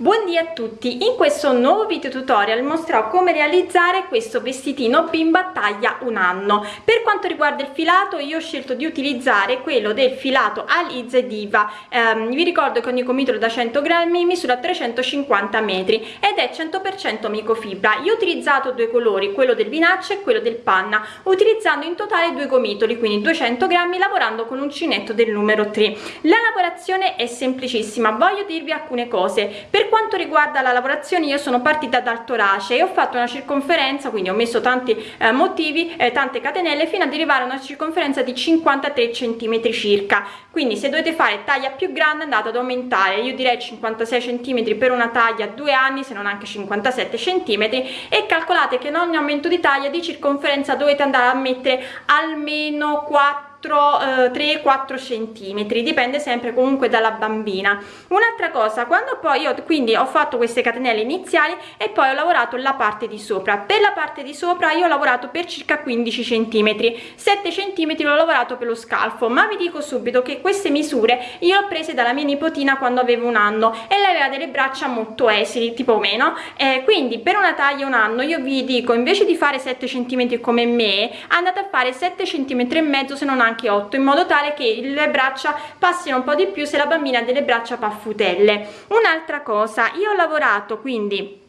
Buondì a tutti, in questo nuovo video tutorial mostrerò come realizzare questo vestitino bimba taglia un anno. Per quanto riguarda il filato io ho scelto di utilizzare quello del filato Alize Diva, ehm, vi ricordo che ogni gomitolo da 100 grammi misura 350 metri ed è 100% microfibra. Io ho utilizzato due colori, quello del vinaccia e quello del panna, utilizzando in totale due gomitoli, quindi 200 grammi lavorando con uncinetto del numero 3. La lavorazione è semplicissima, voglio dirvi alcune cose. Per quanto riguarda la lavorazione io sono partita dal torace e ho fatto una circonferenza quindi ho messo tanti eh, motivi eh, tante catenelle fino ad arrivare a una circonferenza di 53 centimetri circa. Quindi se dovete fare taglia più grande andate ad aumentare. Io direi 56 centimetri per una taglia due anni se non anche 57 centimetri. E calcolate che in ogni aumento di taglia di circonferenza dovete andare a mettere almeno 4 3-4 centimetri dipende sempre comunque dalla bambina. Un'altra cosa quando poi io quindi ho fatto queste catenelle iniziali e poi ho lavorato la parte di sopra. Per la parte di sopra io ho lavorato per circa 15 centimetri. 7 centimetri l'ho lavorato per lo scalfo ma vi dico subito che queste misure io ho prese dalla mia nipotina quando avevo un anno e lei aveva delle braccia molto esili tipo meno eh, quindi per una taglia un anno io vi dico invece di fare 7 centimetri come me andate a fare 7 centimetri e mezzo se non anche 8 in modo tale che le braccia passino un po' di più se la bambina ha delle braccia paffutelle. Un'altra cosa io ho lavorato quindi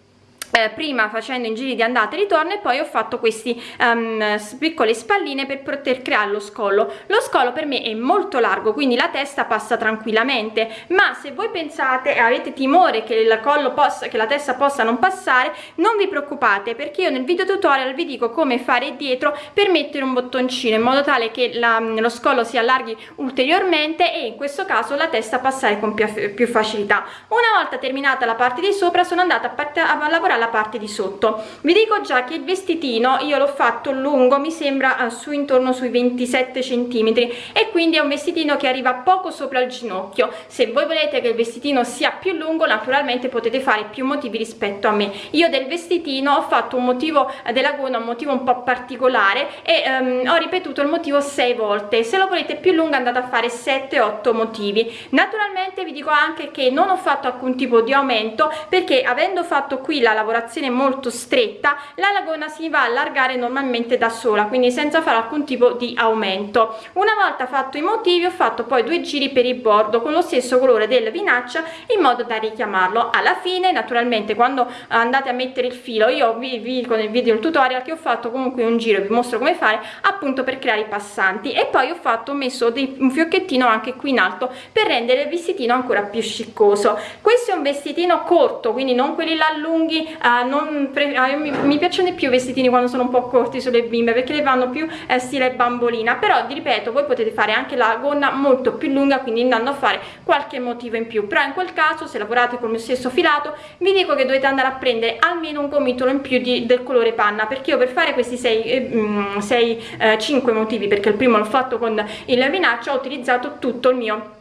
eh, prima facendo in giri di andata e ritorno e poi ho fatto questi um, piccole spalline per poter creare lo scollo. Lo scollo per me è molto largo quindi la testa passa tranquillamente. Ma se voi pensate e avete timore che possa che la testa possa non passare non vi preoccupate perché io nel video tutorial vi dico come fare dietro per mettere un bottoncino in modo tale che la, lo scollo si allarghi ulteriormente e in questo caso la testa passare con più, più facilità. Una volta terminata la parte di sopra sono andata a, a lavorare alla parte di sotto. Vi dico già che il vestitino io l'ho fatto lungo mi sembra uh, su intorno sui 27 centimetri e quindi è un vestitino che arriva poco sopra il ginocchio. Se voi volete che il vestitino sia più lungo naturalmente potete fare più motivi rispetto a me. Io del vestitino ho fatto un motivo eh, della gonna un motivo un po' particolare e um, ho ripetuto il motivo 6 volte. Se lo volete più lungo andate a fare 7 8 motivi. Naturalmente vi dico anche che non ho fatto alcun tipo di aumento perché avendo fatto qui la lavorazione lavorazione molto stretta la lagona si va a allargare normalmente da sola quindi senza fare alcun tipo di aumento. Una volta fatto i motivi ho fatto poi due giri per il bordo con lo stesso colore del vinaccia in modo da richiamarlo. Alla fine naturalmente quando andate a mettere il filo io vi, vi con il video il tutorial che ho fatto comunque un giro vi mostro come fare appunto per creare i passanti. E poi ho fatto ho messo dei, un fiocchettino anche qui in alto per rendere il vestitino ancora più sciccoso. Questo è un vestitino corto quindi non quelli là lunghi uh, non uh, mi, mi, piacciono di più i vestitini quando sono un po' corti sulle bimbe perché le vanno più eh, stile bambolina. Però vi ripeto voi potete fare anche la gonna molto più lunga quindi andando a fare qualche motivo in più. Però in quel caso se lavorate con mio stesso filato vi dico che dovete andare a prendere almeno un gomitolo in più di, del colore panna perché io per fare questi 6 6 5 motivi perché il primo l'ho fatto con il vinaccio ho utilizzato tutto il mio eh,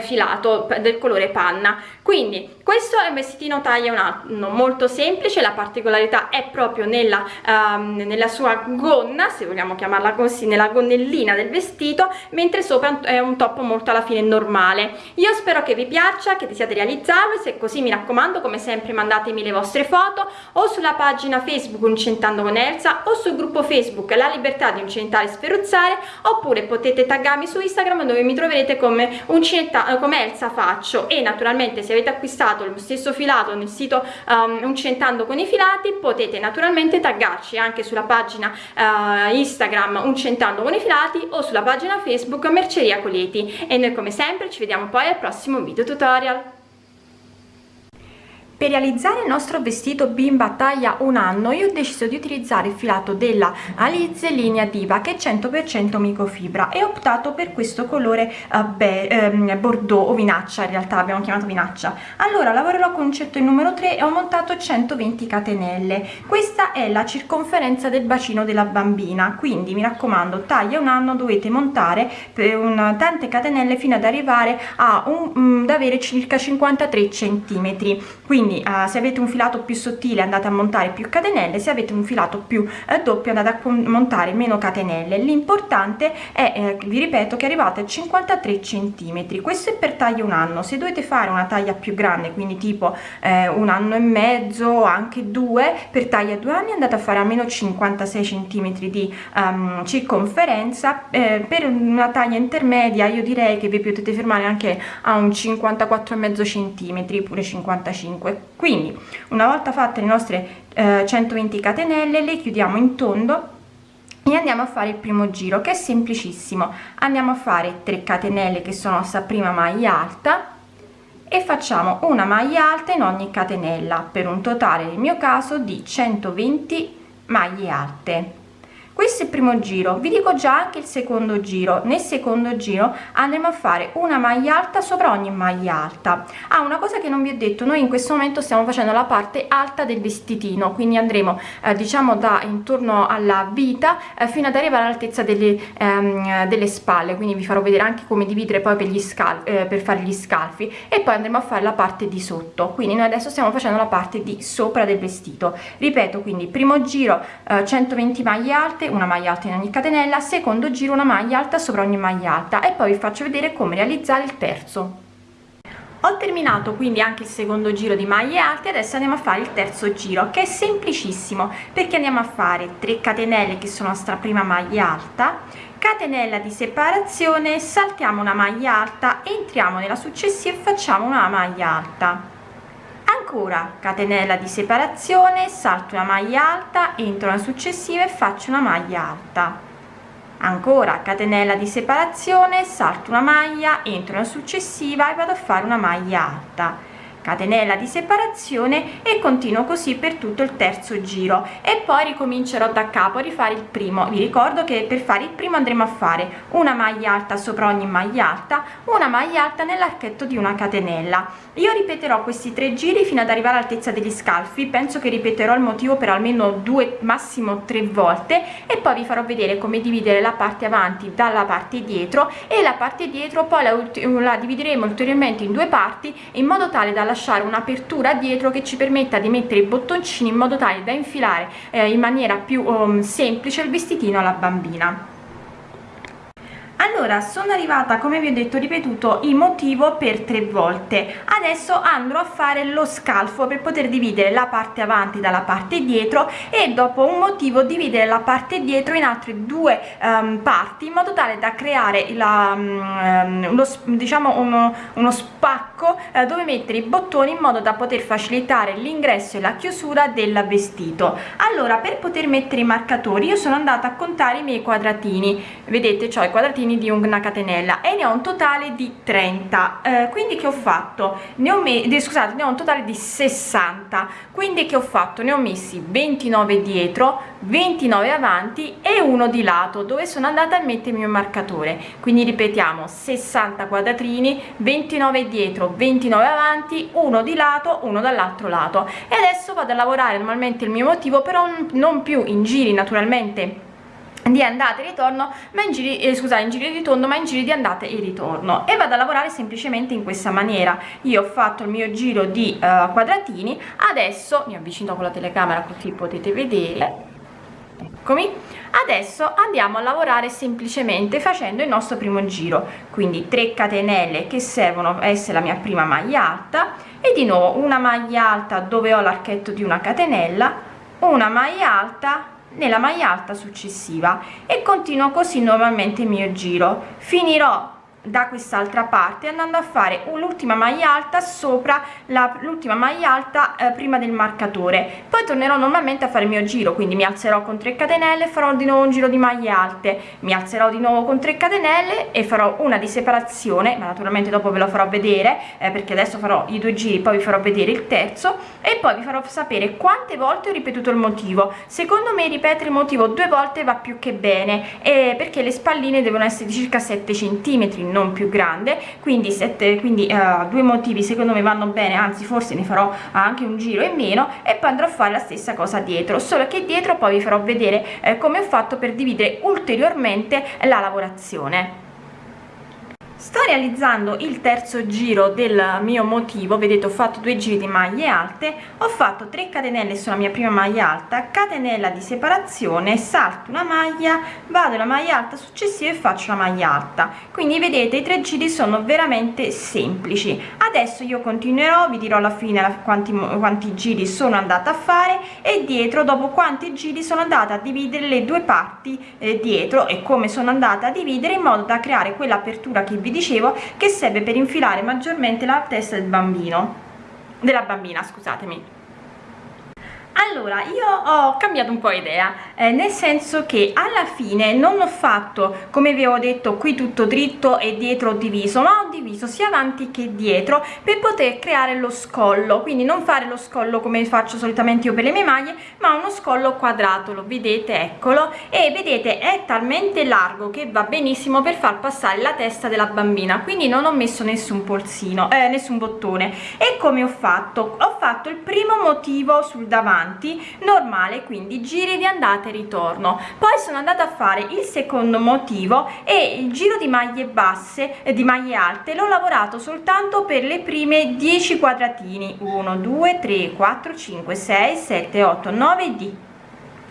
filato del colore panna. Quindi questo è un vestitino taglia un anno molto semplice la particolarità è proprio nella, um, nella sua gonna se vogliamo chiamarla così nella gonnellina del vestito mentre sopra è un top molto alla fine normale. Io spero che vi piaccia che desiate realizzarlo se è così mi raccomando come sempre mandatemi le vostre foto o sulla pagina facebook uncentando con Elsa o sul gruppo facebook la libertà di uncentare e sferuzzare oppure potete taggarmi su instagram dove mi troverete come uncenta come Elsa faccio e naturalmente se avete acquistato lo stesso filato nel sito um, Uncentando con i filati potete naturalmente taggarci anche sulla pagina uh, Instagram Uncentando con i filati o sulla pagina Facebook Merceria Coleti e noi come sempre ci vediamo poi al prossimo video tutorial. Per realizzare il nostro vestito bimba taglia un anno io ho deciso di utilizzare il filato della Alize linea Diva che è 100% microfibra e ho optato per questo colore uh, beh, ehm, bordeaux o vinaccia in realtà abbiamo chiamato vinaccia. Allora lavorerò con concetto il numero 3 e ho montato 120 catenelle. Questa è la circonferenza del bacino della bambina quindi mi raccomando taglia un anno dovete montare per un, tante catenelle fino ad arrivare a un, um, ad avere circa 53 centimetri. Quindi quindi eh, se avete un filato più sottile andate a montare più catenelle se avete un filato più eh, doppio andate a montare meno catenelle. L'importante è eh, vi ripeto che arrivate a 53 centimetri. Questo è per taglia un anno. Se dovete fare una taglia più grande quindi tipo eh, un anno e mezzo anche due per taglia due anni andate a fare almeno 56 centimetri di um, circonferenza. Eh, per una taglia intermedia io direi che vi potete fermare anche a un 54 e mezzo centimetri pure 55 quindi una volta fatte le nostre eh, 120 catenelle le chiudiamo in tondo e andiamo a fare il primo giro che è semplicissimo. Andiamo a fare 3 catenelle che sono sta prima maglia alta e facciamo una maglia alta in ogni catenella per un totale nel mio caso di 120 maglie alte questo è il primo giro. Vi dico già anche il secondo giro. Nel secondo giro andremo a fare una maglia alta sopra ogni maglia alta. Ah una cosa che non vi ho detto noi in questo momento stiamo facendo la parte alta del vestitino quindi andremo eh, diciamo da intorno alla vita eh, fino ad arrivare all'altezza delle, ehm, delle spalle. Quindi vi farò vedere anche come dividere poi per gli scalfi eh, per fare gli scalfi. E poi andremo a fare la parte di sotto. Quindi noi adesso stiamo facendo la parte di sopra del vestito. Ripeto quindi primo giro 120 eh, maglie alte alte una maglia alta in ogni catenella secondo giro una maglia alta sopra ogni maglia alta e poi vi faccio vedere come realizzare il terzo. Ho terminato quindi anche il secondo giro di maglie alte adesso andiamo a fare il terzo giro che è semplicissimo perché andiamo a fare 3 catenelle che sono la prima maglia alta catenella di separazione saltiamo una maglia alta entriamo nella successiva e facciamo una maglia alta ancora catenella di separazione salto una maglia alta entro la successiva e faccio una maglia alta. Ancora catenella di separazione salto una maglia entro la successiva e vado a fare una maglia alta catenella di separazione e continuo così per tutto il terzo giro. E poi ricomincerò da capo a rifare il primo. Vi ricordo che per fare il primo andremo a fare una maglia alta sopra ogni maglia alta una maglia alta nell'archetto di una catenella. Io ripeterò questi tre giri fino ad arrivare all'altezza degli scalfi. Penso che ripeterò il motivo per almeno due massimo tre volte. E poi vi farò vedere come dividere la parte avanti dalla parte dietro. E la parte dietro poi la, la divideremo ulteriormente in due parti in modo tale da lasciare un'apertura dietro che ci permetta di mettere i bottoncini in modo tale da infilare eh, in maniera più um, semplice il vestitino alla bambina allora sono arrivata come vi ho detto ripetuto il motivo per tre volte. Adesso andrò a fare lo scalfo per poter dividere la parte avanti dalla parte dietro e dopo un motivo dividere la parte dietro in altre due um, parti in modo tale da creare la, um, uno, diciamo uno, uno spacco uh, dove mettere i bottoni in modo da poter facilitare l'ingresso e la chiusura del vestito. Allora per poter mettere i marcatori io sono andata a contare i miei quadratini. Vedete ho i quadratini di una catenella e ne ho un totale di 30 eh, quindi che ho fatto? Ne ho messo scusate ne ho un totale di 60 quindi che ho fatto? Ne ho messi 29 dietro 29 avanti e uno di lato dove sono andata a mettere il mio marcatore. Quindi ripetiamo 60 quadratini 29 dietro 29 avanti uno di lato uno dall'altro lato. E adesso vado a lavorare normalmente il mio motivo però non più in giri naturalmente di andata e ritorno ma in giri eh, scusate in giri di tondo ma in giri di andata e ritorno. E vado a lavorare semplicemente in questa maniera. Io ho fatto il mio giro di uh, quadratini adesso mi avvicino con la telecamera così potete vedere eccomi adesso andiamo a lavorare semplicemente facendo il nostro primo giro. Quindi 3 catenelle che servono a essere la mia prima maglia alta e di nuovo una maglia alta dove ho l'archetto di una catenella una maglia alta nella maglia alta successiva e continuo così normalmente il mio giro. Finirò da quest'altra parte andando a fare un'ultima maglia alta sopra l'ultima maglia alta eh, prima del marcatore. Poi tornerò normalmente a fare il mio giro quindi mi alzerò con 3 catenelle farò di nuovo un giro di maglie alte. Mi alzerò di nuovo con 3 catenelle e farò una di separazione ma naturalmente dopo ve lo farò vedere eh, perché adesso farò i due giri poi vi farò vedere il terzo e poi vi farò sapere quante volte ho ripetuto il motivo. Secondo me ripetere il motivo due volte va più che bene eh, perché le spalline devono essere di circa 7 centimetri non più grande quindi sette quindi uh, due motivi secondo me vanno bene anzi forse ne farò anche un giro in meno e poi andrò a fare la stessa cosa dietro solo che dietro poi vi farò vedere eh, come ho fatto per dividere ulteriormente la lavorazione sto realizzando il terzo giro del mio motivo. Vedete ho fatto due giri di maglie alte ho fatto 3 catenelle sulla mia prima maglia alta catenella di separazione salto una maglia vado alla maglia alta successiva e faccio una maglia alta. Quindi vedete i tre giri sono veramente semplici. Adesso io continuerò vi dirò alla fine quanti, quanti giri sono andata a fare e dietro dopo quanti giri sono andata a dividere le due parti eh, dietro e come sono andata a dividere in modo da creare quell'apertura che vi dicevo che serve per infilare maggiormente la testa del bambino della bambina scusatemi allora io ho cambiato un po' idea eh, nel senso che alla fine non ho fatto come vi ho detto qui tutto dritto e dietro diviso ma ho diviso sia avanti che dietro per poter creare lo scollo. Quindi non fare lo scollo come faccio solitamente io per le mie maglie ma uno scollo quadrato lo vedete eccolo. E vedete è talmente largo che va benissimo per far passare la testa della bambina quindi non ho messo nessun polsino eh, nessun bottone. E come ho fatto? Ho fatto il primo motivo sul davanti avanti normale quindi giri di andata e ritorno. Poi sono andata a fare il secondo motivo e il giro di maglie basse eh, di maglie alte l'ho lavorato soltanto per le prime 10 quadratini. 1 2 3 4 5 6 7 8 9 10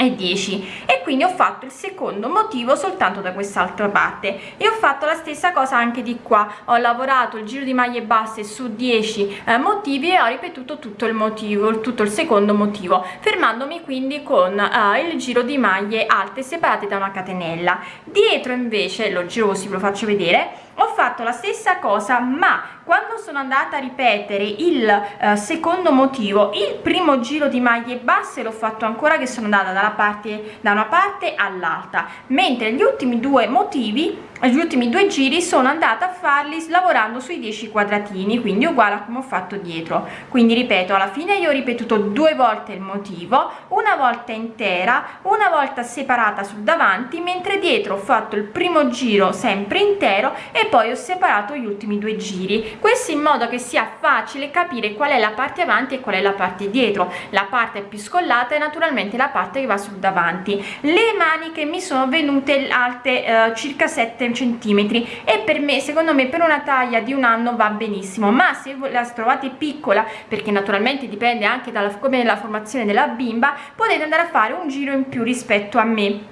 e 10 e quindi ho fatto il secondo motivo soltanto da quest'altra parte. E ho fatto la stessa cosa anche di qua. Ho lavorato il giro di maglie basse su 10 eh, motivi e ho ripetuto tutto il motivo tutto il secondo motivo fermandomi quindi con eh, il giro di maglie alte separate da una catenella. Dietro invece lo giro così ve lo faccio vedere ho fatto la stessa cosa ma quando sono andata a ripetere il eh, secondo motivo il primo giro di maglie basse l'ho fatto ancora che sono andata dalla parte da una parte all'altra mentre gli ultimi due motivi gli ultimi due giri sono andata a farli lavorando sui 10 quadratini quindi uguale a come ho fatto dietro. Quindi ripeto alla fine io ho ripetuto due volte il motivo una volta intera una volta separata sul davanti mentre dietro ho fatto il primo giro sempre intero e poi ho separato gli ultimi due giri. Questo in modo che sia facile capire qual è la parte avanti e qual è la parte dietro. La parte più scollata è naturalmente la parte che va sul davanti. Le maniche mi sono venute alte eh, circa 7 centimetri e per me secondo me per una taglia di un anno va benissimo. Ma se la trovate piccola perché naturalmente dipende anche dalla come la formazione della bimba potete andare a fare un giro in più rispetto a me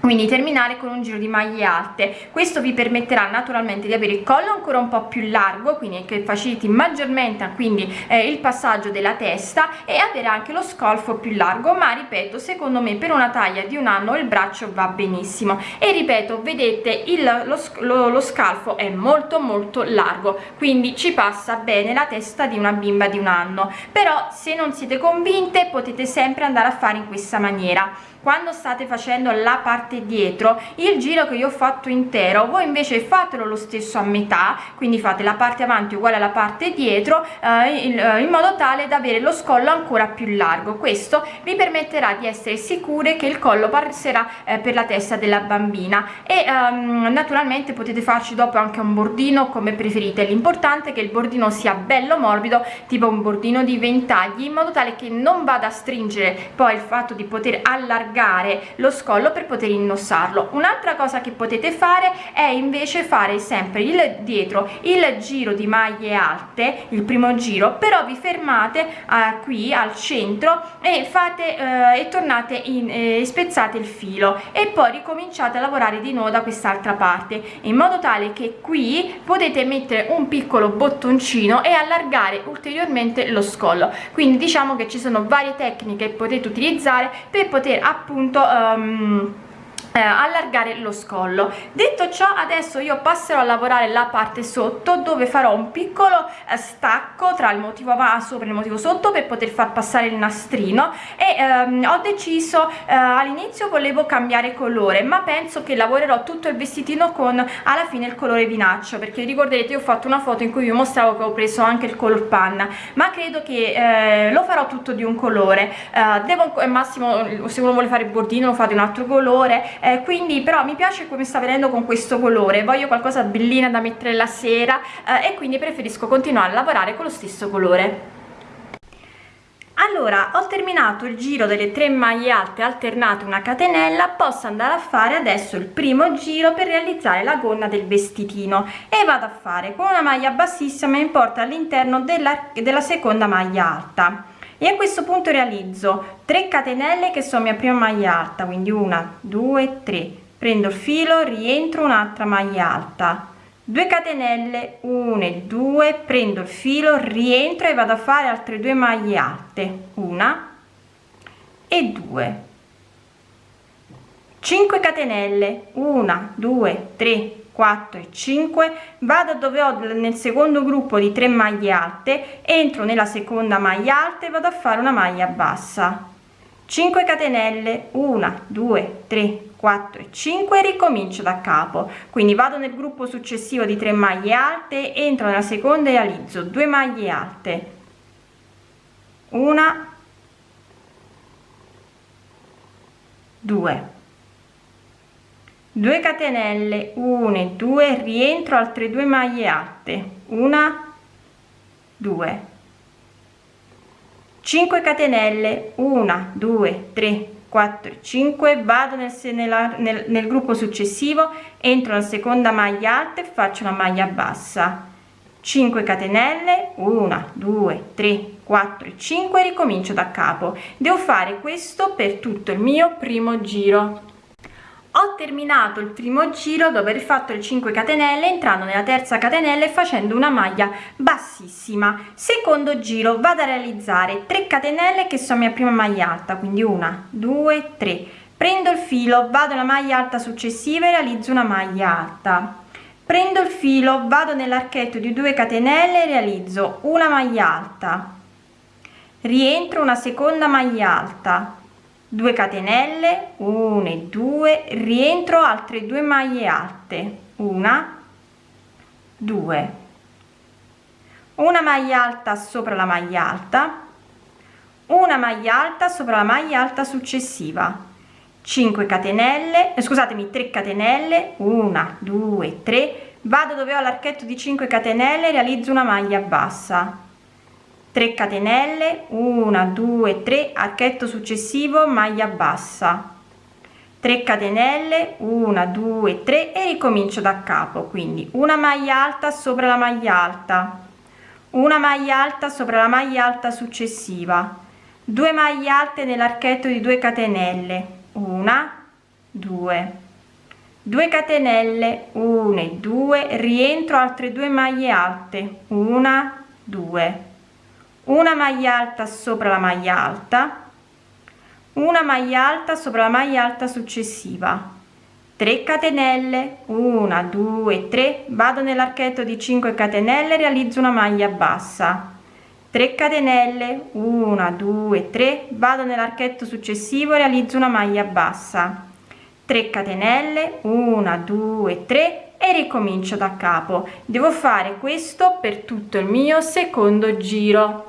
quindi terminare con un giro di maglie alte. Questo vi permetterà naturalmente di avere il collo ancora un po più largo quindi che faciliti maggiormente quindi eh, il passaggio della testa e avere anche lo scolfo più largo. Ma ripeto secondo me per una taglia di un anno il braccio va benissimo. E ripeto vedete il, lo, lo, lo scalfo è molto molto largo quindi ci passa bene la testa di una bimba di un anno. Però se non siete convinte potete sempre andare a fare in questa maniera quando state facendo la parte dietro il giro che io ho fatto intero voi invece fatelo lo stesso a metà quindi fate la parte avanti uguale alla parte dietro eh, in, eh, in modo tale da avere lo scollo ancora più largo. Questo vi permetterà di essere sicure che il collo passerà eh, per la testa della bambina. E ehm, naturalmente potete farci dopo anche un bordino come preferite. L'importante è che il bordino sia bello morbido tipo un bordino di ventagli in modo tale che non vada a stringere poi il fatto di poter allargare allargare lo scollo per poter indossarlo. Un'altra cosa che potete fare è invece fare sempre il dietro il giro di maglie alte il primo giro però vi fermate uh, qui al centro e fate uh, e tornate in eh, spezzate il filo e poi ricominciate a lavorare di nuovo da quest'altra parte in modo tale che qui potete mettere un piccolo bottoncino e allargare ulteriormente lo scollo. Quindi diciamo che ci sono varie tecniche che potete utilizzare per poter appunto um, eh, allargare lo scollo. Detto ciò adesso io passerò a lavorare la parte sotto dove farò un piccolo eh, stacco tra il motivo sopra e il motivo sotto per poter far passare il nastrino. E ehm, ho deciso eh, all'inizio volevo cambiare colore ma penso che lavorerò tutto il vestitino con alla fine il colore vinaccio perché ricorderete ho fatto una foto in cui vi mostravo che ho preso anche il color panna ma credo che eh, lo farò tutto di un colore. Eh, devo al massimo se uno vuole fare il bordino lo fa di un altro colore eh, quindi però mi piace come sta venendo con questo colore voglio qualcosa bellina da mettere la sera eh, e quindi preferisco continuare a lavorare con lo stesso colore. Allora ho terminato il giro delle tre maglie alte alternate una catenella posso andare a fare adesso il primo giro per realizzare la gonna del vestitino e vado a fare con una maglia bassissima in porta all'interno della, della seconda maglia alta e a questo punto realizzo 3 catenelle che sono mia prima maglia alta quindi una due tre. Prendo il filo rientro un'altra maglia alta. 2 catenelle 1 e 2 prendo il filo rientro e vado a fare altre due maglie alte. Una e 2 5 catenelle 1 2 3 4 e 5 vado dove ho nel secondo gruppo di 3 maglie alte entro nella seconda maglia alta e vado a fare una maglia bassa. 5 catenelle 1 2 3 4 e 5 ricomincio da capo. Quindi vado nel gruppo successivo di 3 maglie alte entro nella seconda e realizzo 2 maglie alte. Una 2 2 catenelle 1 e 2 rientro altre due maglie alte una 2 5 catenelle 1 2 3 4 5 vado nel, nel, nel gruppo successivo entro la seconda maglia alta e faccio una maglia bassa. 5 catenelle 1 2 3 4 5 ricomincio da capo. Devo fare questo per tutto il mio primo giro ho terminato il primo giro dopo aver fatto le 5 catenelle entrando nella terza catenella e facendo una maglia bassissima. Secondo giro vado a realizzare 3 catenelle che sono mia prima maglia alta quindi una due tre. Prendo il filo vado alla maglia alta successiva e realizzo una maglia alta. Prendo il filo vado nell'archetto di 2 catenelle e realizzo una maglia alta. Rientro una seconda maglia alta 2 catenelle 1 e 2 rientro altre due maglie alte. Una 2 una maglia alta sopra la maglia alta. Una maglia alta sopra la maglia alta successiva. 5 catenelle eh, scusatemi 3 catenelle. 1 2 3 vado dove ho l'archetto di 5 catenelle realizzo una maglia bassa 3 catenelle 1 2 3 archetto successivo maglia bassa. 3 catenelle 1 2 3 e ricomincio da capo quindi una maglia alta sopra la maglia alta. Una maglia alta sopra la maglia alta successiva. 2 maglie alte nell'archetto di 2 catenelle 1 2 2 catenelle 1 e 2 rientro altre due maglie alte 1 2 una maglia alta sopra la maglia alta. Una maglia alta sopra la maglia alta successiva. 3 catenelle. 1 2 3 vado nell'archetto di 5 catenelle realizzo una maglia bassa. 3 catenelle. 1 2 3 vado nell'archetto successivo realizzo una maglia bassa. 3 catenelle. 1 2 3 e ricomincio da capo. Devo fare questo per tutto il mio secondo giro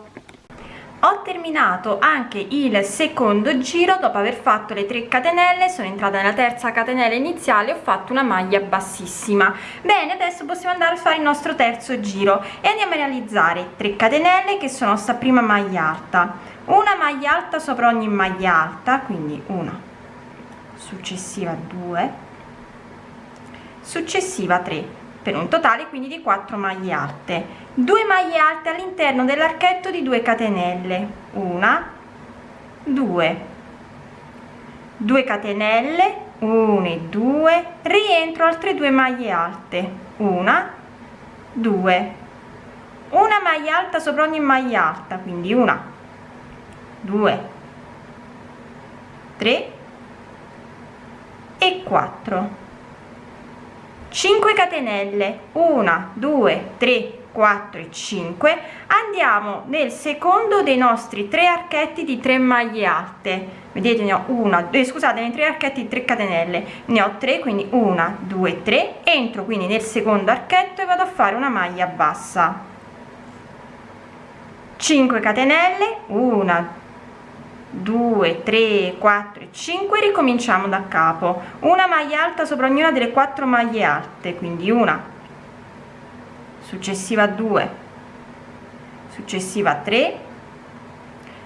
ho terminato anche il secondo giro dopo aver fatto le 3 catenelle sono entrata nella terza catenella iniziale ho fatto una maglia bassissima. Bene adesso possiamo andare a fare il nostro terzo giro e andiamo a realizzare 3 catenelle che sono sta prima maglia alta. Una maglia alta sopra ogni maglia alta quindi una successiva 2 successiva 3 per un totale quindi di 4 maglie alte. 2 maglie alte all'interno dell'archetto di 2 catenelle. Una 2 2 catenelle 1 e 2 rientro altre due maglie alte. Una 2 una maglia alta sopra ogni maglia alta quindi una 2 3 e 4 5 catenelle. 1 2 3 4 e 5 andiamo nel secondo dei nostri tre archetti di 3 maglie alte. Vedete ne ho una eh, scusate nei tre archetti di 3 catenelle. Ne ho 3 quindi 1 2 3 entro quindi nel secondo archetto e vado a fare una maglia bassa. 5 catenelle. 1 2 3 4 5 ricominciamo da capo. Una maglia alta sopra ognuna delle quattro maglie alte quindi una. Successiva 2 successiva 3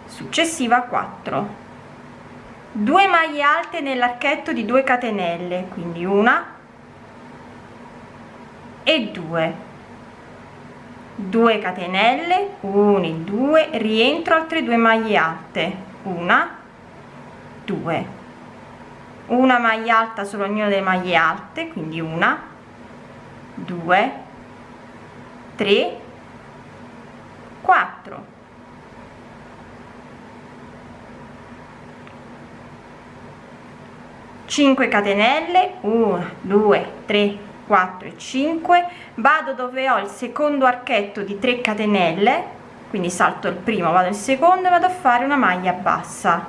successiva 4 2 maglie alte nell'archetto di 2 catenelle quindi una e 2 2 catenelle 1 e 2 rientro altre due maglie alte una. 2 una maglia alta solo ognuna delle maglie alte quindi una. 2 3 4 5 catenelle. 1 2 3 4 e 5 vado dove ho il secondo archetto di 3 catenelle quindi salto il primo vado il secondo e vado a fare una maglia bassa.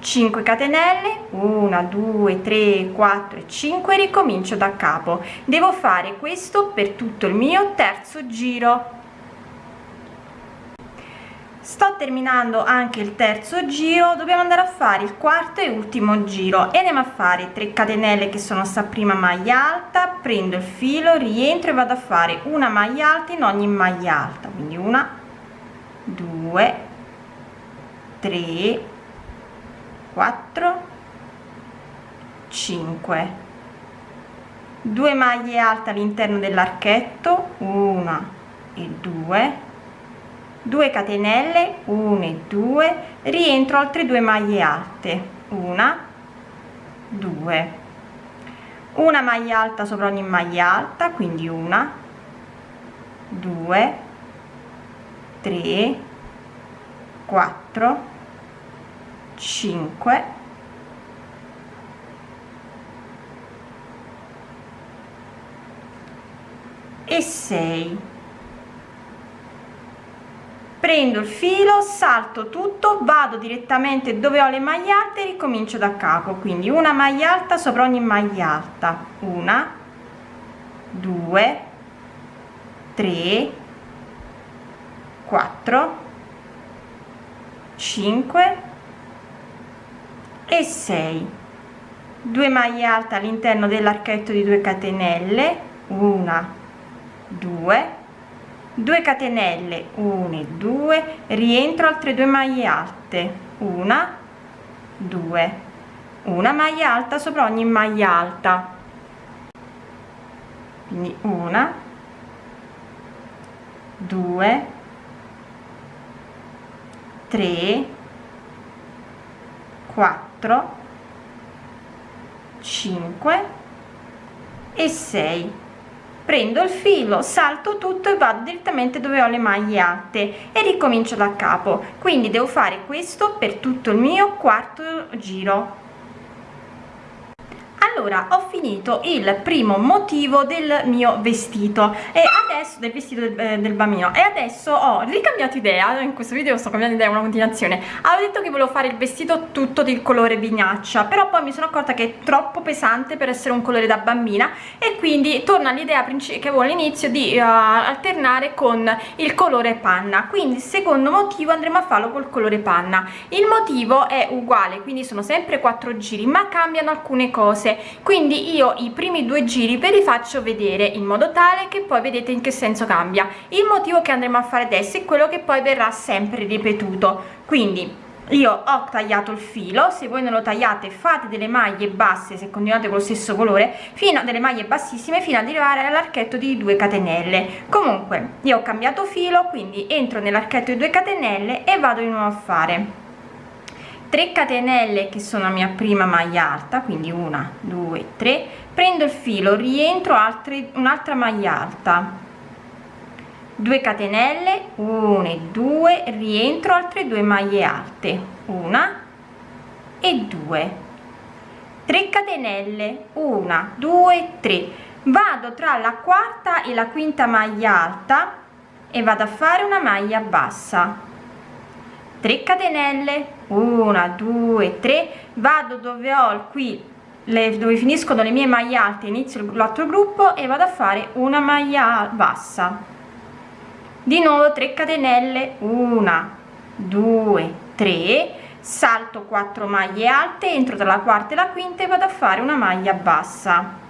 5 catenelle 1 2 3 4 e 5 ricomincio da capo. Devo fare questo per tutto il mio terzo giro. Sto terminando anche il terzo giro dobbiamo andare a fare il quarto e ultimo giro. E andiamo a fare 3 catenelle che sono sta prima maglia alta prendo il filo rientro e vado a fare una maglia alta in ogni maglia alta. Quindi una due tre 4 5 2 maglie alte all'interno dell'archetto una e 2 2 catenelle 1 e 2 rientro altre due maglie alte una 2 una maglia alta sopra ogni maglia alta quindi una 2 3 4 5 e 6 prendo il filo salto tutto vado direttamente dove ho le maglie alte e ricomincio da capo. Quindi una maglia alta sopra ogni maglia alta. Una due tre quattro cinque e 6 2 maglie alte all'interno dell'archetto di 2 catenelle una 2 2 catenelle 1 e 2 rientro altre due maglie alte una 2 una maglia alta sopra ogni maglia alta. Quindi una 2 3 4 5 e 6 prendo il filo salto tutto e vado direttamente dove ho le maglie alte e ricomincio da capo. Quindi devo fare questo per tutto il mio quarto giro allora ho finito il primo motivo del mio vestito e adesso del vestito del, eh, del, bambino e adesso ho ricambiato idea. In questo video sto cambiando idea una continuazione. Avevo detto che volevo fare il vestito tutto del colore vignaccia però poi mi sono accorta che è troppo pesante per essere un colore da bambina e quindi torno all'idea che avevo all'inizio di uh, alternare con il colore panna. Quindi il secondo motivo andremo a farlo col colore panna. Il motivo è uguale quindi sono sempre quattro giri ma cambiano alcune cose quindi io i primi due giri ve li faccio vedere in modo tale che poi vedete in che senso cambia. Il motivo che andremo a fare adesso è quello che poi verrà sempre ripetuto. Quindi io ho tagliato il filo se voi non lo tagliate fate delle maglie basse se continuate con lo stesso colore fino a delle maglie bassissime fino ad arrivare all'archetto di 2 catenelle. Comunque io ho cambiato filo quindi entro nell'archetto di 2 catenelle e vado di nuovo a fare 3 catenelle che sono la mia prima maglia alta quindi una due tre prendo il filo rientro altre un'altra maglia alta. 2 catenelle 1 e 2 rientro altre due maglie alte una e 2 3 catenelle 1 2 3 vado tra la quarta e la quinta maglia alta e vado a fare una maglia bassa 3 catenelle. 1 2 3 vado dove ho qui le, dove finiscono le mie maglie alte inizio l'altro gruppo e vado a fare una maglia bassa. Di nuovo 3 catenelle. 1 2 3 salto 4 maglie alte entro tra la quarta e la quinta e vado a fare una maglia bassa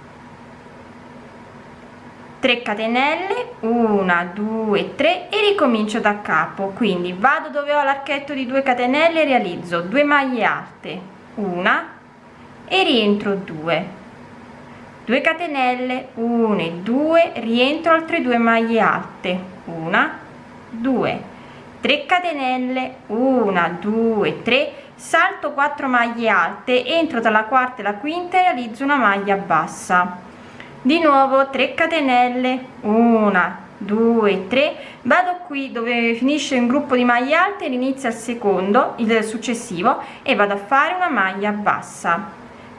3 catenelle 1 2 3 e ricomincio da capo. Quindi vado dove ho l'archetto di 2 catenelle realizzo 2 maglie alte una e rientro 2 2 catenelle 1 e 2 rientro altre 2 maglie alte una 2 3 catenelle 1 2 3 salto 4 maglie alte entro dalla quarta e la quinta e realizzo una maglia bassa di nuovo 3 catenelle. 1 2 3 vado qui dove finisce un gruppo di maglie alte inizia il secondo il successivo e vado a fare una maglia bassa.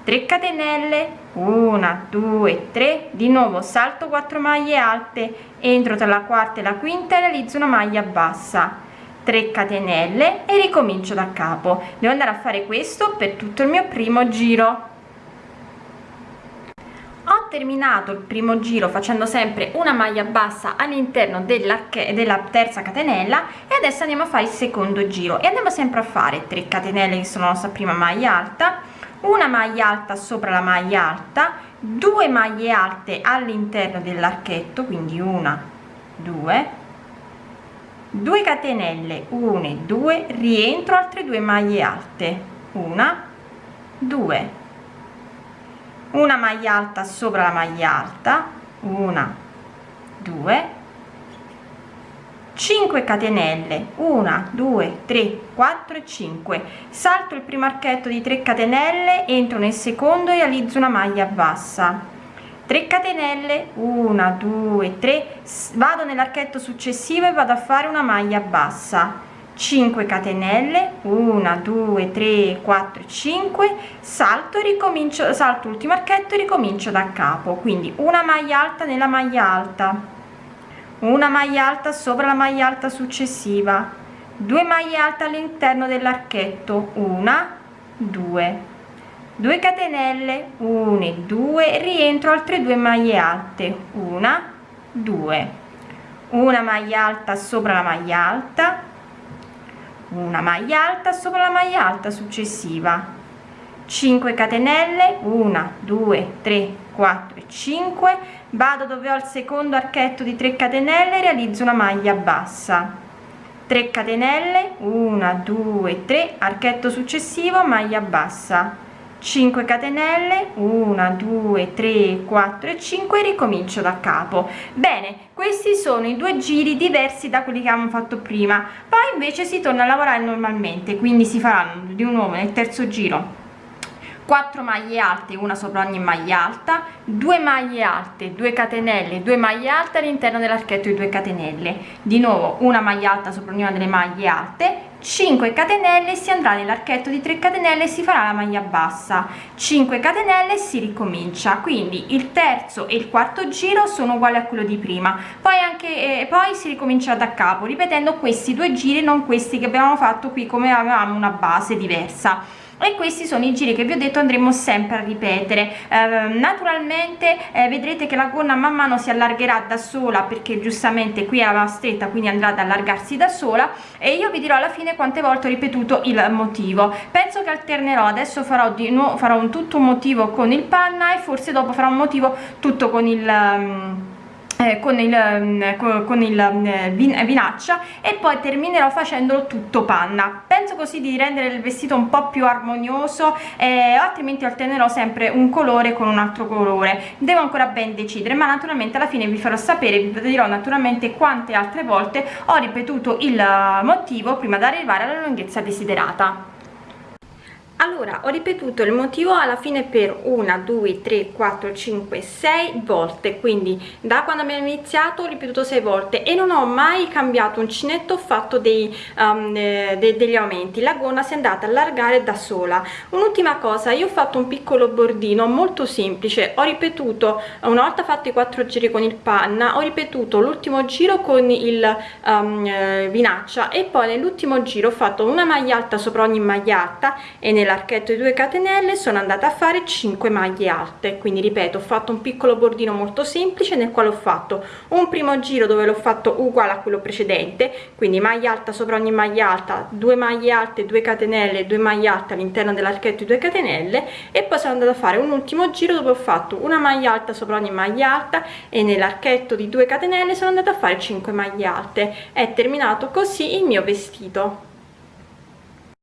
3 catenelle. 1 2 3 di nuovo salto 4 maglie alte. Entro tra la quarta e la quinta e realizzo una maglia bassa. 3 catenelle e ricomincio da capo. Devo andare a fare questo per tutto il mio primo giro terminato il primo giro facendo sempre una maglia bassa all'interno della, della terza catenella e adesso andiamo a fare il secondo giro. E andiamo sempre a fare 3 catenelle che sono la nostra prima maglia alta una maglia alta sopra la maglia alta due maglie alte all'interno dell'archetto quindi una due 2 catenelle 1 e 2 rientro altre due maglie alte una 2 una maglia alta sopra la maglia alta. Una 2 5 catenelle. 1 2 3 4 e 5 salto il primo archetto di 3 catenelle entro nel secondo e realizzo una maglia bassa. 3 catenelle. 1 2 3 vado nell'archetto successivo e vado a fare una maglia bassa 5 catenelle 1 2 3 4 5 salto ricomincio salto ultimo archetto e ricomincio da capo. Quindi una maglia alta nella maglia alta una maglia alta sopra la maglia alta successiva 2 maglie alte all'interno dell'archetto una 2 2 catenelle 1 e 2 rientro altre due maglie alte una 2 una maglia alta sopra la maglia alta una maglia alta sopra la maglia alta successiva. 5 catenelle 1 2 3 4 5 vado dove ho il secondo archetto di 3 catenelle realizzo una maglia bassa. 3 catenelle 1 2 3 archetto successivo maglia bassa 5 catenelle 1 2 3 4 e 5 ricomincio da capo. Bene questi sono i due giri diversi da quelli che abbiamo fatto prima. Poi invece si torna a lavorare normalmente quindi si faranno di nuovo nel terzo giro. 4 maglie alte una sopra ogni maglia alta 2 maglie alte 2 catenelle 2 maglie alte all'interno dell'archetto di 2 catenelle. Di nuovo una maglia alta sopra ognuna delle maglie alte 5 catenelle si andrà nell'archetto di 3 catenelle e si farà la maglia bassa. 5 catenelle si ricomincia. Quindi il terzo e il quarto giro sono uguali a quello di prima. Poi anche eh, poi si ricomincia da capo ripetendo questi due giri non questi che abbiamo fatto qui come avevamo una base diversa e questi sono i giri che vi ho detto andremo sempre a ripetere. Eh, naturalmente eh, vedrete che la gonna man mano si allargherà da sola perché giustamente qui aveva stretta quindi andrà ad allargarsi da sola e io vi dirò alla fine quante volte ho ripetuto il motivo. Penso che alternerò adesso farò di nuovo farò un tutto motivo con il panna e forse dopo farò un motivo tutto con il um, eh, con il, mm, con il vin, vinaccia e poi terminerò facendolo tutto panna. Penso così di rendere il vestito un po' più armonioso eh, altrimenti alternerò sempre un colore con un altro colore. Devo ancora ben decidere ma naturalmente alla fine vi farò sapere vi dirò naturalmente quante altre volte ho ripetuto il motivo prima di arrivare alla lunghezza desiderata allora ho ripetuto il motivo alla fine per una due tre quattro cinque sei volte quindi da quando abbiamo iniziato ho ripetuto sei volte e non ho mai cambiato uncinetto ho fatto dei, um, eh, de degli aumenti. La gonna si è andata a allargare da sola. Un'ultima cosa io ho fatto un piccolo bordino molto semplice. Ho ripetuto una volta fatto i quattro giri con il panna ho ripetuto l'ultimo giro con il um, eh, vinaccia e poi nell'ultimo giro ho fatto una maglia alta sopra ogni maglia alta e nel nell'archetto di 2 catenelle sono andata a fare 5 maglie alte. Quindi ripeto ho fatto un piccolo bordino molto semplice nel quale ho fatto un primo giro dove l'ho fatto uguale a quello precedente. Quindi maglia alta sopra ogni maglia alta 2 maglie alte 2 catenelle 2 maglie alte all'interno dell'archetto di 2 catenelle. E poi sono andata a fare un ultimo giro dove ho fatto una maglia alta sopra ogni maglia alta e nell'archetto di 2 catenelle sono andata a fare 5 maglie alte. È terminato così il mio vestito